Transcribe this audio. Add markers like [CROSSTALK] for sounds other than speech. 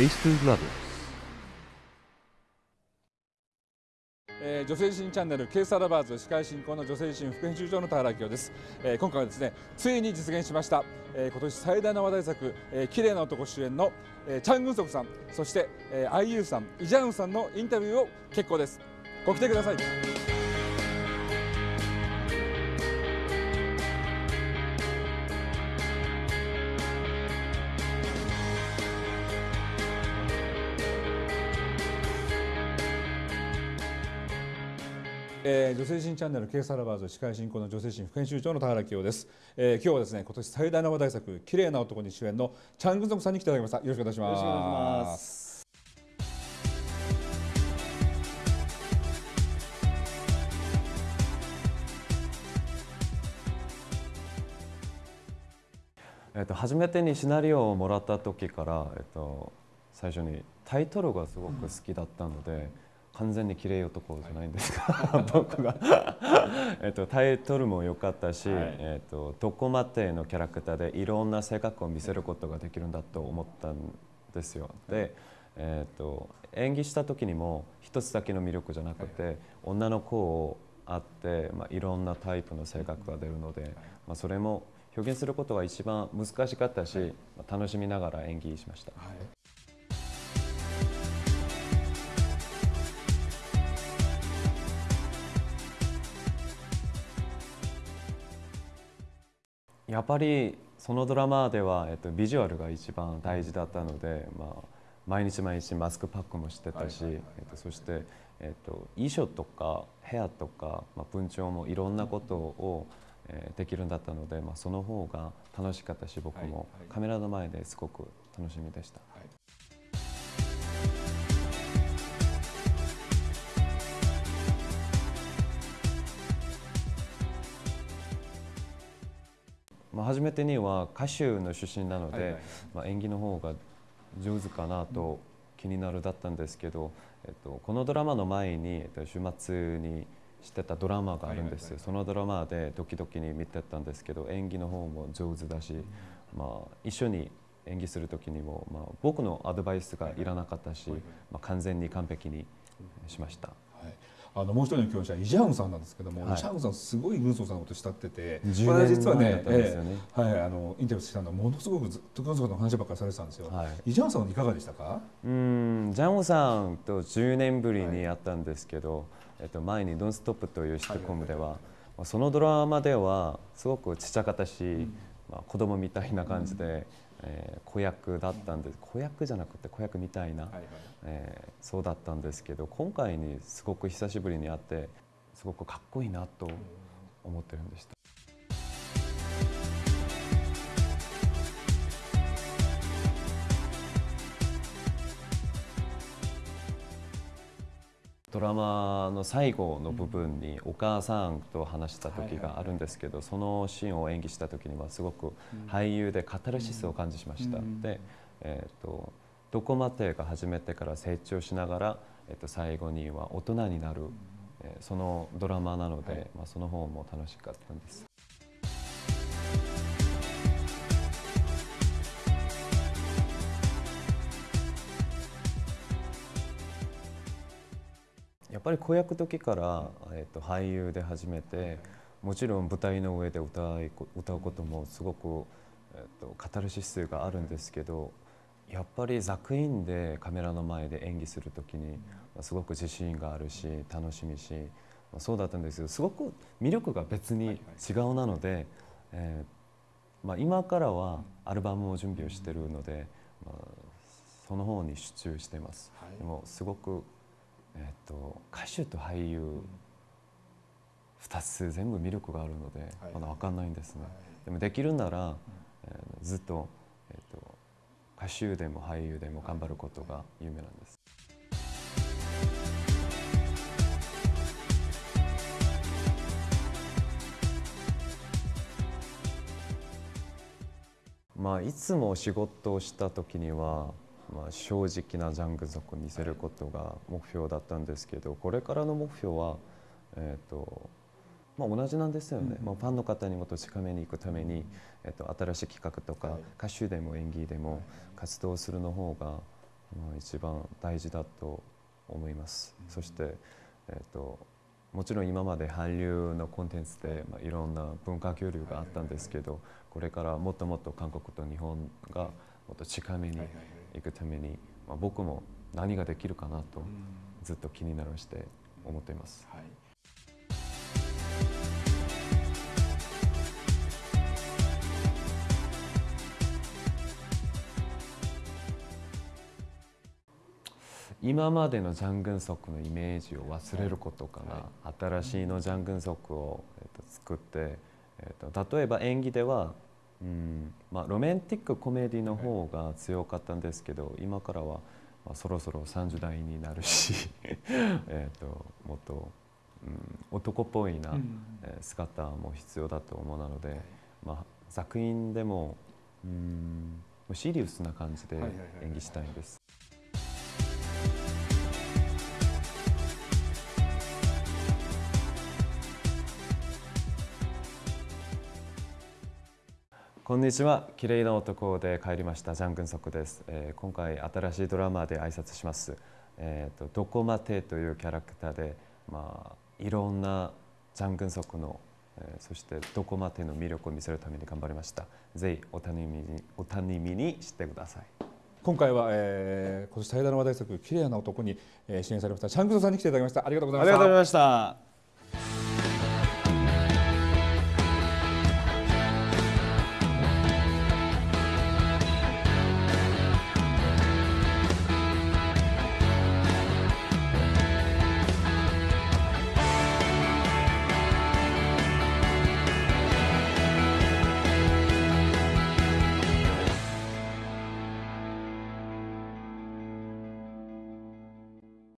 Taste Love えー女性自身チャンネルケースアラバーズ司会進行の女性自身副編集長の田原明です、えー今回はですねついに実現しました、えー今年最大の話題作「えー綺麗な男」主演の、えーチャン・グンソクさんそして、えー、IU さんイ・ジャンウさんのインタビューを結構です。ご来てください。えー女性陣チャンネルケースアラバーズ司会進行の女性陣副編集長の田原清です、えー今日はですね今年最大の話題作綺麗な男に主演のチャン・グンソクさんに来ていただきましたよろしくお願いしますよろしくお願いします。えっと、初めてにシナリオをもらった時から、えっと、最初にタイトルがすごく好きだったので、完全に綺麗男じゃないんですが、僕が、[LAUGHS] えっと、タイトルも良かったし、はい。えっと、どこまでのキャラクターでいろんな性格を見せることができるんだと思ったんですよ。でえっと演技した時にも一つだけの魅力じゃなくて、女の子をあって、まあ、いろんなタイプの性格が出るので、まあ、それも表現することが一番難しかったし、まあ楽しみながら演技しました。やっぱりそのドラマでは、えっと、ビジュアルが一番大事だったので、まあ、毎日毎日マスクパックもしてたし、はいはいはい。えっと、そして、えっと、衣装とか部屋とか、まあ、文鳥もいろんなことを、えーできるんだったので、まあ、その方が楽しかったし僕もはいはい。カメラの前ですごく楽しみでした。まあ、初めてには歌手の出身なので、はいはい。まあ、演技の方が上手かなと気になるだったんですけど、えっと、このドラマの前に、えっと、週末にしてたドラマがあるんですよ、はいはいはい。そのドラマでドキドキに見てたんですけど演技の方も上手だし、まあ、一緒に演技する時にも、まあ、僕のアドバイスがいらなかったし、まあ、完全に完璧にしました。はいあのもう一人の共演者イ・ジャンウンさんなんですけども、はい。イ・ジャンウンさんすごい軍曹さんのこと慕ってて10これ実はねええはい、あのインタビューしたのはものすごくずっと軍曹さんの話ばっかりされてたんですよ、はい。イ・ジャンウンさんはいかがでしたか？うんジャンオさんと10年ぶりに会ったんですけど、えっと、前に「ドンストップというシットコムでは、まあそのドラマではすごくちっちゃかったし、まあ、子供みたいな感じで、えー子役だったんです子役じゃなくて子役みたいな、はいはいえーそうだったんですけど今回にすごく久しぶりに会ってすごくかっこいいなと思ってるんでした。ドラマの最後の部分にお母さんと話した時があるんですけどそのシーンを演技した時にはすごく俳優でカタルシスを感じました。うん。で、えー、とどこまでが初めてから成長しながら、えー、と最後には大人になる、えーそのドラマなので、はい。まあ、その方も楽しかったんです。っぱり子役時から、えー、と俳優で始めてもちろん舞台の上で歌い歌うこともすごく、えー、とカタルシスがあるんですけどやっぱり作品でカメラの前で演技する時に、まあすごく自信があるし楽しみし、まあそうだったんですけどすごく魅力が別に違うなので、えーまあ、今からはアルバムを準備をしているので、まあ、その方に集中しています。はいでもすごく、えー、と歌手と俳優2つ全部魅力があるので、はい。まだ分かんないんですね、はい。でもできるなら、えーずっと,、えー、と歌手でも俳優でも頑張ることが夢なんです。まあ、いつも仕事をした時には、まあ、正直なジャング族を見せることが目標だったんですけどこれからの目標は、えーとまあ、同じなんですよね、まあ、ファンの方にもっと近めに行くために、えー、と新しい企画とか、はい。歌手でも演技でも活動するの方が、まあ、一番大事だと思います。そして、えー、ともちろん今まで韓流のコンテンツで、まあ、いろんな文化交流があったんですけど、これからもっともっと韓国と日本がもっと近めに行くために、まあ、僕も何ができるかなとずっと気になるして思っています。はい。今までのジャングンソクのイメージを忘れることかな、は新しいのジャングンソクを、えー、と作って、えー、と例えば演技では、うん。まあ、ロマンティックコメディの方が強かったんですけど今からは、まあ、そろそろ30代になるし [LAUGHS] えともっと、うん、男っぽいな、うん。えー姿も必要だと思うなので、まあ、作品でも、うん、シリウスな感じで演技したいんです。こんにちは。綺麗な男で帰りましたジャングンソクです、えー今回新しいドラマで挨拶します。えっ、とどこまでというキャラクターでまあいろんなジャングンソクの、えーそしてどこまでの魅力を見せるために頑張りました。ぜひお楽しみにお楽しみにしてください。今回は、えー、今年最大の話題作「綺麗な男に」えー、出演されましたチャングソさんに来ていただきましたありがとうございましたありがとうございました。